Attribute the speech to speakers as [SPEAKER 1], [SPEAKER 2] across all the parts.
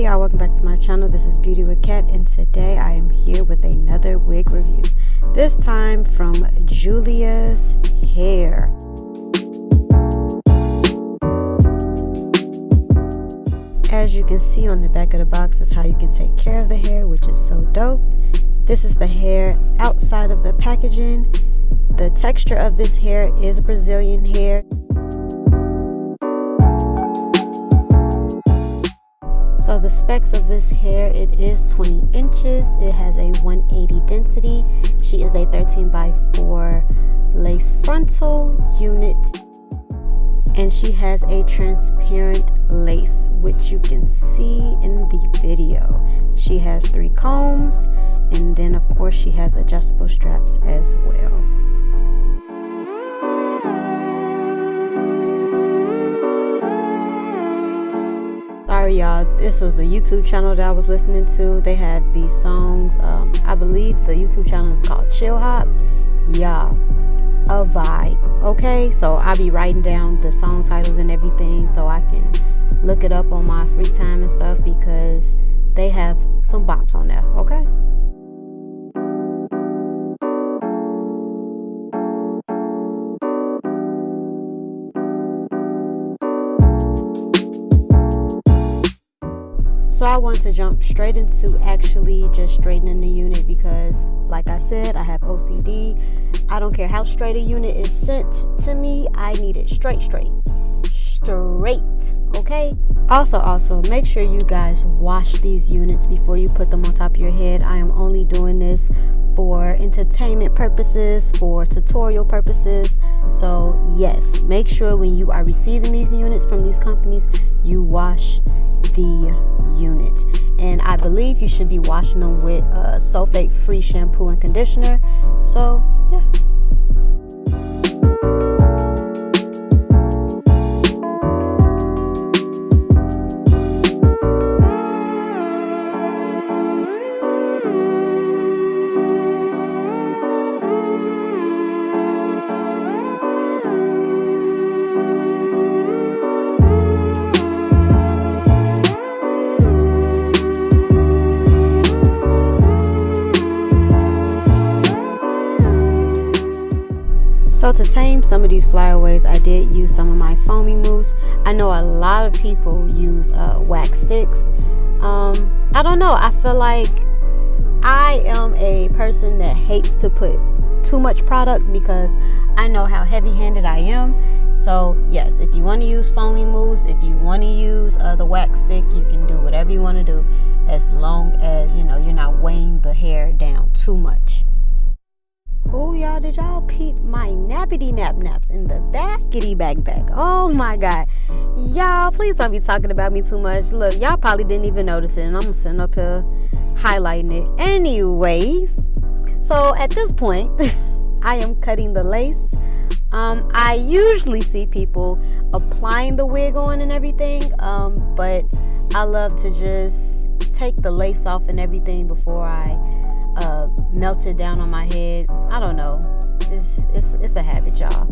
[SPEAKER 1] Hey y'all, welcome back to my channel. This is Beauty with cat and today I am here with another wig review. This time from Julia's Hair. As you can see on the back of the box is how you can take care of the hair, which is so dope. This is the hair outside of the packaging. The texture of this hair is Brazilian hair. The specs of this hair, it is 20 inches. It has a 180 density. She is a 13 by 4 lace frontal unit. And she has a transparent lace, which you can see in the video. She has three combs, and then of course she has adjustable straps as well. Sorry y'all. This was a youtube channel that i was listening to. They had these songs um, i believe the youtube channel is called chill hop. Y'all a vibe okay? So i'll be writing down the song titles and everything so i can look it up on my free time and stuff because they have some bops on there okay So I want to jump straight into actually just straightening the unit because like I said, I have OCD. I don't care how straight a unit is sent to me. I need it straight, straight, straight, okay? Also, also, make sure you guys wash these units before you put them on top of your head. I am only doing this for entertainment purposes, for tutorial purposes. So yes, make sure when you are receiving these units from these companies, you wash the unit. And I believe you should be washing them with uh, sulfate-free shampoo and conditioner. So yeah. Tame some of these flyaways, I did use some of my foamy mousse. I know a lot of people use uh, wax sticks. Um, I don't know. I feel like I am a person that hates to put too much product because I know how heavy-handed I am. So yes, if you want to use foamy mousse, if you want to use uh, the wax stick, you can do whatever you want to do as long as you know you're not weighing the hair down too much. Oh, y'all, did y'all peep my nappity nap naps in the backity back back? Oh my God. Y'all, please don't be talking about me too much. Look, y'all probably didn't even notice it, and I'm sitting up here highlighting it. Anyways, so at this point, I am cutting the lace. Um, I usually see people applying the wig on and everything, um, but I love to just take the lace off and everything before I melted down on my head. I don't know. It's, it's, it's a habit, y'all.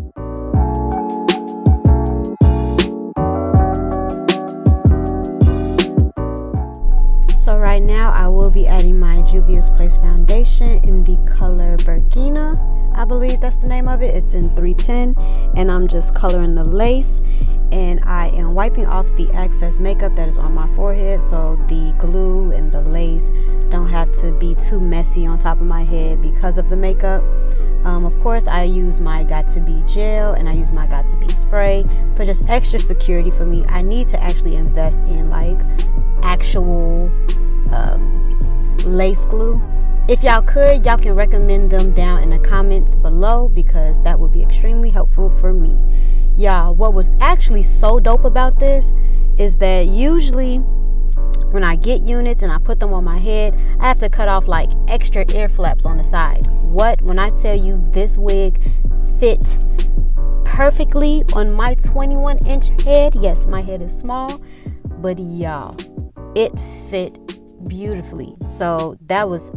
[SPEAKER 1] So right now I will be adding my Juvia's Place foundation in the color Burkina. I believe that's the name of it. It's in 310 and I'm just coloring the lace and I am wiping off the excess makeup that is on my forehead so the glue and the to be too messy on top of my head because of the makeup. Um, of course, I use my Got2b gel and I use my Got2b spray for just extra security for me. I need to actually invest in like actual um, lace glue. If y'all could, y'all can recommend them down in the comments below because that would be extremely helpful for me. Y'all, what was actually so dope about this is that usually when I get units and I put them on my head, I have to cut off like extra ear flaps on the side. What? When I tell you this wig fit perfectly on my 21 inch head, yes, my head is small, but y'all, it fit beautifully. So that was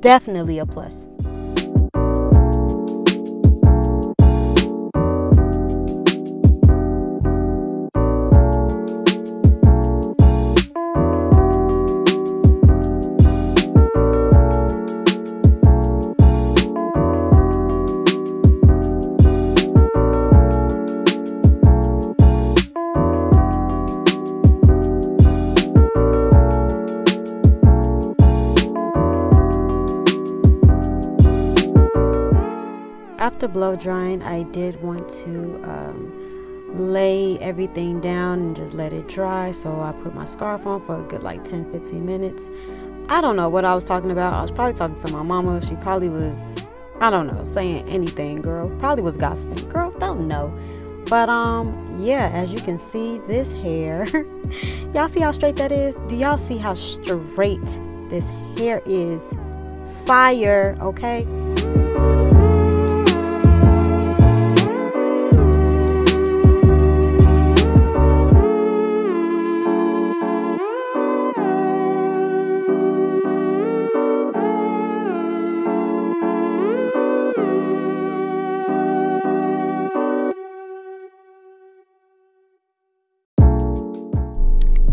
[SPEAKER 1] definitely a plus. Blow drying, I did want to um, lay everything down and just let it dry. So I put my scarf on for a good like 10 15 minutes. I don't know what I was talking about. I was probably talking to my mama. She probably was, I don't know, saying anything, girl. Probably was gossiping. Girl, don't know. But um, yeah, as you can see, this hair, y'all see how straight that is? Do y'all see how straight this hair is? Fire, okay?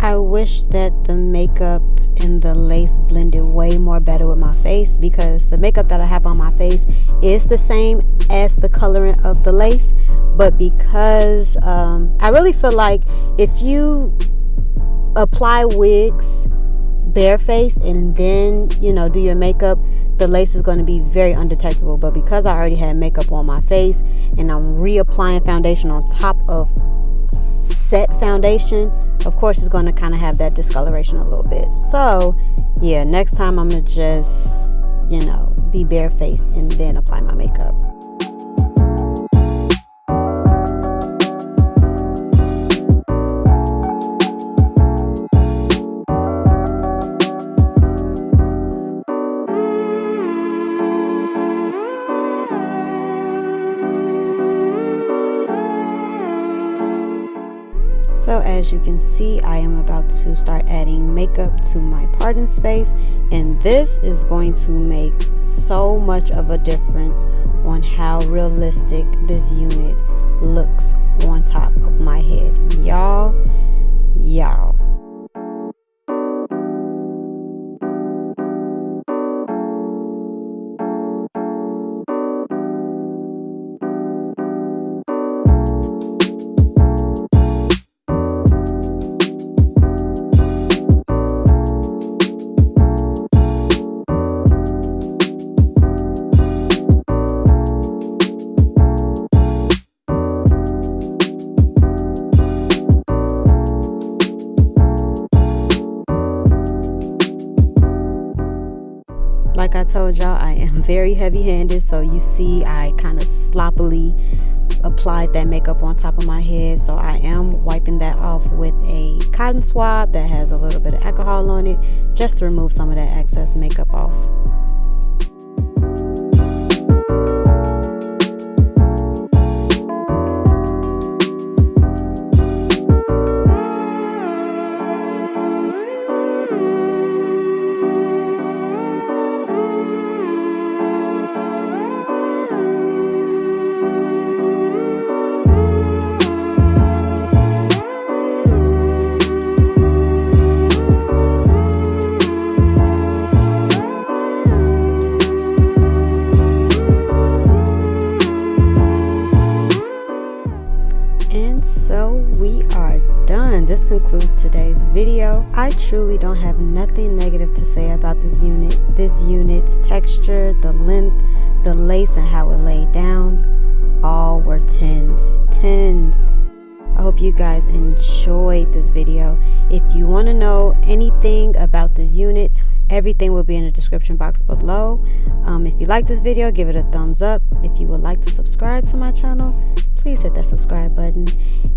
[SPEAKER 1] I wish that the makeup and the lace blended way more better with my face because the makeup that I have on my face is the same as the coloring of the lace. But because um, I really feel like if you apply wigs barefaced and then you know do your makeup the lace is going to be very undetectable. But because I already had makeup on my face and I'm reapplying foundation on top of set foundation of course it's going to kind of have that discoloration a little bit. So yeah next time i'm gonna just you know be barefaced and then apply my makeup So as you can see, I am about to start adding makeup to my parting space and this is going to make so much of a difference on how realistic this unit looks on like I told y'all, I am very heavy handed. So you see, I kind of sloppily applied that makeup on top of my head. So I am wiping that off with a cotton swab that has a little bit of alcohol on it just to remove some of that excess makeup off. Concludes today's video. I truly don't have nothing negative to say about this unit. This unit's texture, the length, the lace, and how it laid down, all were 10s. 10s. I hope you guys enjoyed this video. If you want to know anything about this unit, everything will be in the description box below. Um, if you like this video, give it a thumbs up. If you would like to subscribe to my channel, please hit that subscribe button.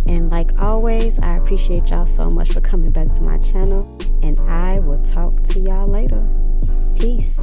[SPEAKER 1] And like always, I appreciate y'all so much for coming back to my channel. And I will talk to y'all later. Peace.